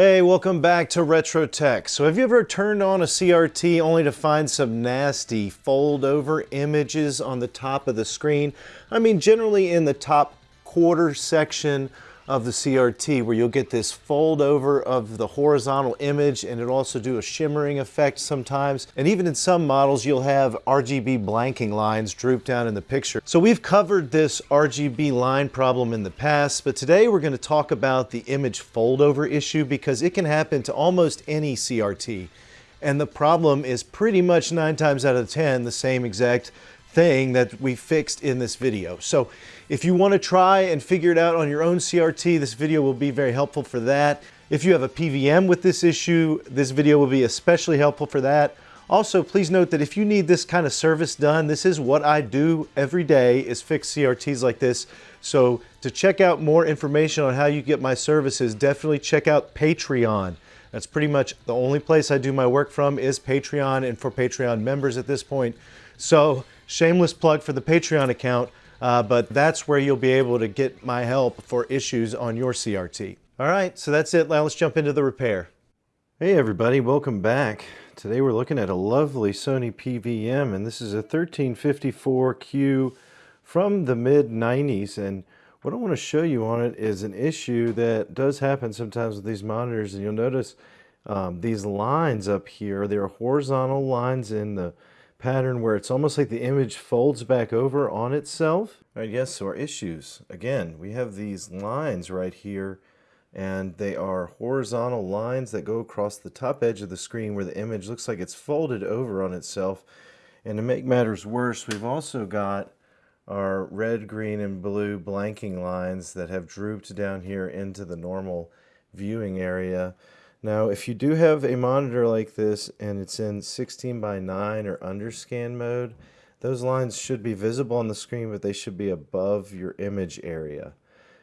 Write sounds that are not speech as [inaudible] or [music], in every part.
Hey, welcome back to Retro Tech. So have you ever turned on a CRT only to find some nasty fold over images on the top of the screen? I mean, generally in the top quarter section of the CRT where you'll get this fold over of the horizontal image and it'll also do a shimmering effect sometimes. And even in some models, you'll have RGB blanking lines droop down in the picture. So we've covered this RGB line problem in the past, but today we're gonna talk about the image fold over issue because it can happen to almost any CRT. And the problem is pretty much nine times out of 10, the same exact thing that we fixed in this video. So if you want to try and figure it out on your own CRT, this video will be very helpful for that. If you have a PVM with this issue, this video will be especially helpful for that. Also, please note that if you need this kind of service done, this is what I do every day is fix CRTs like this. So to check out more information on how you get my services, definitely check out Patreon. That's pretty much the only place I do my work from is Patreon and for Patreon members at this point. So shameless plug for the Patreon account. Uh, but that's where you'll be able to get my help for issues on your CRT. All right, so that's it. Now let's jump into the repair. Hey everybody, welcome back. Today we're looking at a lovely Sony PVM and this is a 1354Q from the mid 90s and what I want to show you on it is an issue that does happen sometimes with these monitors and you'll notice um, these lines up here, they're horizontal lines in the pattern where it's almost like the image folds back over on itself. All right, yes, so our issues. Again, we have these lines right here and they are horizontal lines that go across the top edge of the screen where the image looks like it's folded over on itself. And to make matters worse, we've also got our red, green, and blue blanking lines that have drooped down here into the normal viewing area. Now, if you do have a monitor like this and it's in 16 by 9 or underscan mode, those lines should be visible on the screen, but they should be above your image area.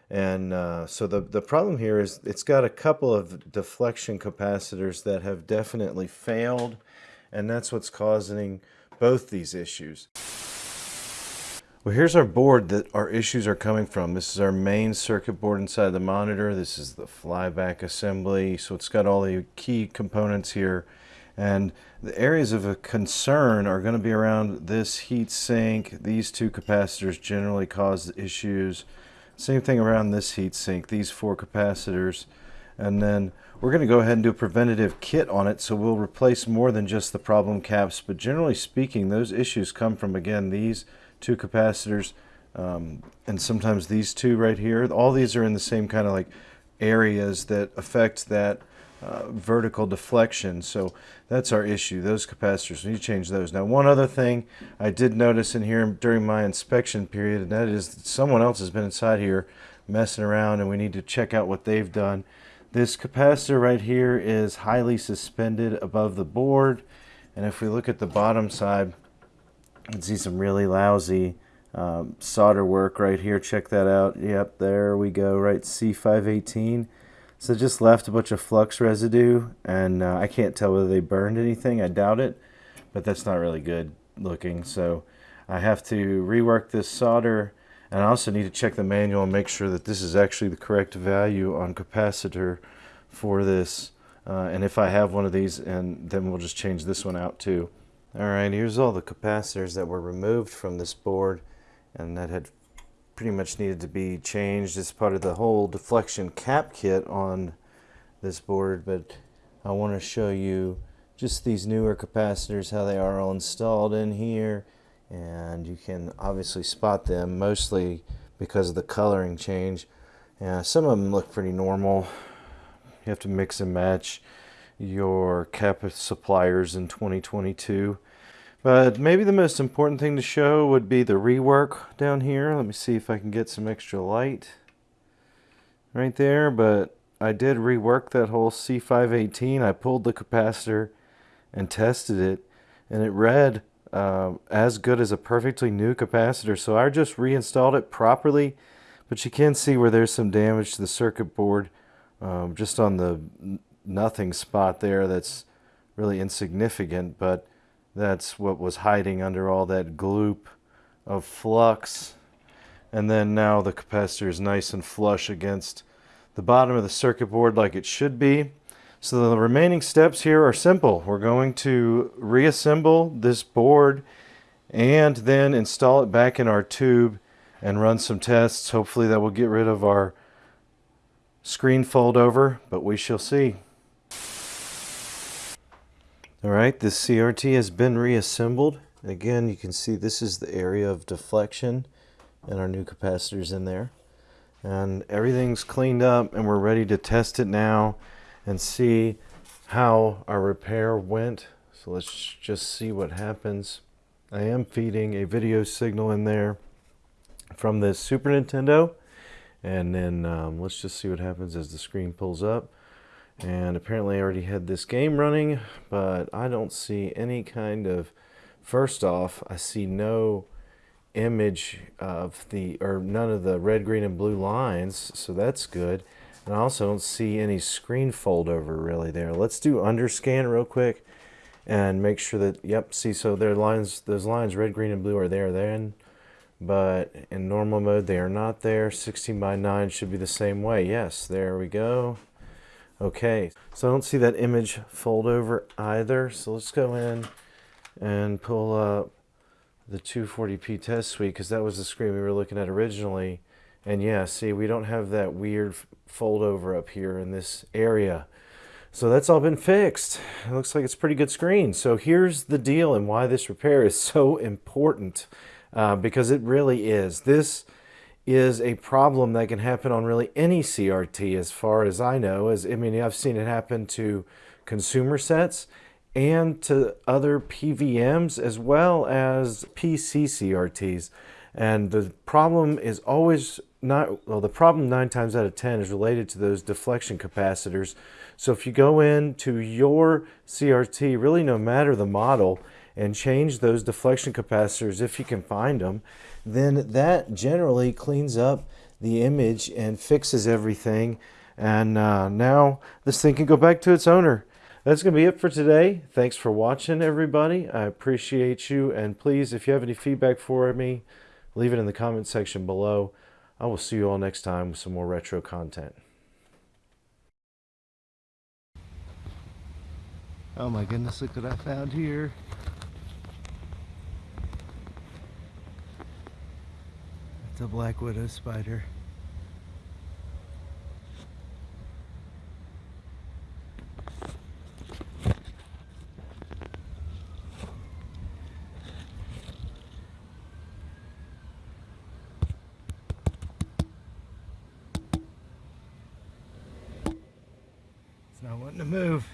And uh, so the, the problem here is it's got a couple of deflection capacitors that have definitely failed, and that's what's causing both these issues. Well, here's our board that our issues are coming from. This is our main circuit board inside the monitor. This is the flyback assembly. So it's got all the key components here. And the areas of concern are going to be around this heat sink. These two capacitors generally cause issues. Same thing around this heat sink, these four capacitors. And then we're going to go ahead and do a preventative kit on it. So we'll replace more than just the problem caps. But generally speaking, those issues come from, again, these two capacitors, um, and sometimes these two right here. All these are in the same kind of like areas that affect that uh, vertical deflection. So that's our issue, those capacitors. We need to change those. Now, one other thing I did notice in here during my inspection period, and that is that someone else has been inside here messing around, and we need to check out what they've done. This capacitor right here is highly suspended above the board, and if we look at the bottom side, can see some really lousy um, solder work right here. Check that out. Yep, there we go, right, C518. So just left a bunch of flux residue, and uh, I can't tell whether they burned anything. I doubt it, but that's not really good looking. So I have to rework this solder, and I also need to check the manual and make sure that this is actually the correct value on capacitor for this. Uh, and if I have one of these, and then we'll just change this one out too. Alright, here's all the capacitors that were removed from this board and that had pretty much needed to be changed as part of the whole deflection cap kit on this board, but I want to show you just these newer capacitors, how they are all installed in here, and you can obviously spot them mostly because of the coloring change. Yeah, some of them look pretty normal. You have to mix and match your cap suppliers in 2022. But maybe the most important thing to show would be the rework down here. Let me see if I can get some extra light right there. But I did rework that whole C518. I pulled the capacitor and tested it and it read uh, as good as a perfectly new capacitor. So I just reinstalled it properly. But you can see where there's some damage to the circuit board um, just on the nothing spot there that's really insignificant. But that's what was hiding under all that gloop of flux. And then now the capacitor is nice and flush against the bottom of the circuit board like it should be. So the remaining steps here are simple. We're going to reassemble this board and then install it back in our tube and run some tests. Hopefully that will get rid of our screen fold over, but we shall see. All right, this CRT has been reassembled. Again, you can see this is the area of deflection and our new capacitors in there. And everything's cleaned up and we're ready to test it now and see how our repair went. So let's just see what happens. I am feeding a video signal in there from the Super Nintendo. And then um, let's just see what happens as the screen pulls up. And apparently I already had this game running, but I don't see any kind of, first off, I see no image of the, or none of the red, green, and blue lines, so that's good. And I also don't see any screen fold over really there. Let's do underscan real quick and make sure that, yep, see, so their lines, those lines, red, green, and blue are there then, but in normal mode, they are not there. 16 by 9 should be the same way. Yes, there we go. Okay, so I don't see that image fold over either. So let's go in and pull up the 240p test suite because that was the screen we were looking at originally. And yeah, see, we don't have that weird fold over up here in this area. So that's all been fixed. It looks like it's pretty good screen. So here's the deal and why this repair is [laughs] so important uh, because it really is. This is a problem that can happen on really any CRT as far as I know. As I mean, I've seen it happen to consumer sets and to other PVMs as well as PC CRTs. And the problem is always not, well, the problem nine times out of 10 is related to those deflection capacitors. So if you go into your CRT, really no matter the model, and change those deflection capacitors if you can find them, then that generally cleans up the image and fixes everything. And uh, now this thing can go back to its owner. That's going to be it for today. Thanks for watching, everybody. I appreciate you. And please, if you have any feedback for me, leave it in the comment section below. I will see you all next time with some more retro content. Oh my goodness, look what I found here. It's a black widow spider. It's not wanting to move.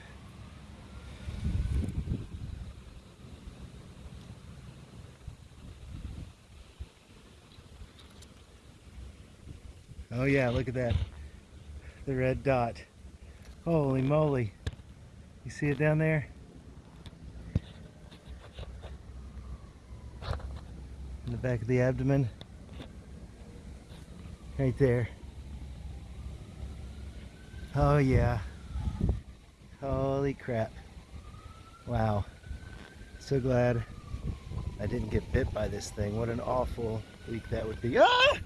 Oh yeah, look at that. The red dot. Holy moly. You see it down there? In the back of the abdomen. Right there. Oh yeah. Holy crap. Wow. So glad I didn't get bit by this thing. What an awful week that would be. Ah!